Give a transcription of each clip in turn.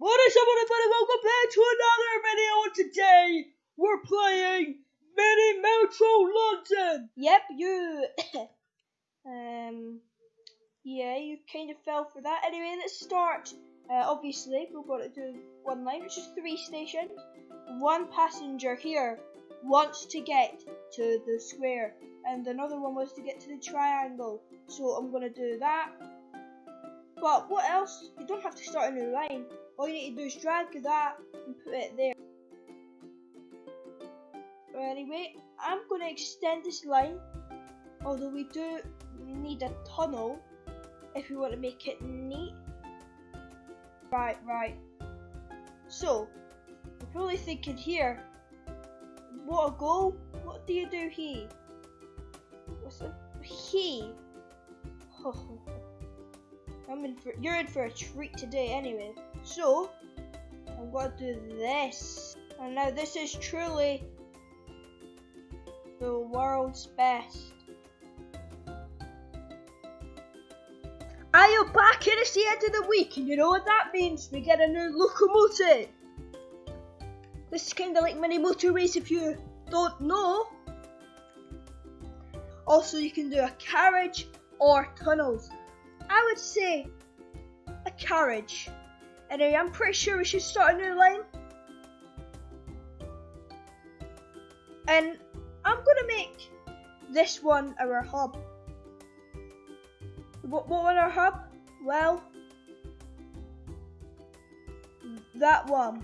What is up everybody, welcome back to another video and today we're playing Mini Metro London! Yep, you. um, yeah, you kind of fell for that. Anyway, let's start. Uh, obviously, we've got to do one line, which is three stations. One passenger here wants to get to the square, and another one wants to get to the triangle. So I'm going to do that. But what else? You don't have to start a new line. All you need to do is drag that and put it there. But Anyway, I'm going to extend this line, although we do need a tunnel if we want to make it neat. Right, right. So, you're probably thinking here, what a goal, what do you do here? What's it? He. I'm in for, you're in for a treat today anyway. So, I'm going to do this. And now this is truly the world's best. Are you back and it's the end of the week and you know what that means? We get a new locomotive. This is kind of like mini motorways if you don't know. Also you can do a carriage or tunnels. I would say a carriage. Anyway, I'm pretty sure we should start a new line. And I'm gonna make this one our hub. What, what was our hub? Well, that one.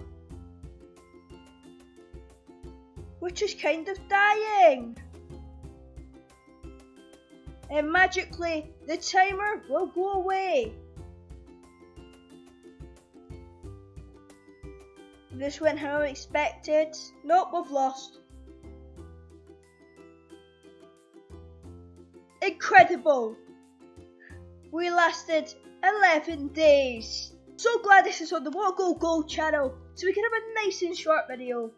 Which is kind of dying. And magically, the timer will go away. This went how expected. Nope, we've lost. Incredible! We lasted 11 days. So glad this is on the What Go Gold channel, so we can have a nice and short video.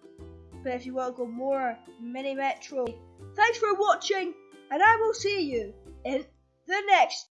But if you want to go more Mini Metro, thanks for watching, and I will see you in the next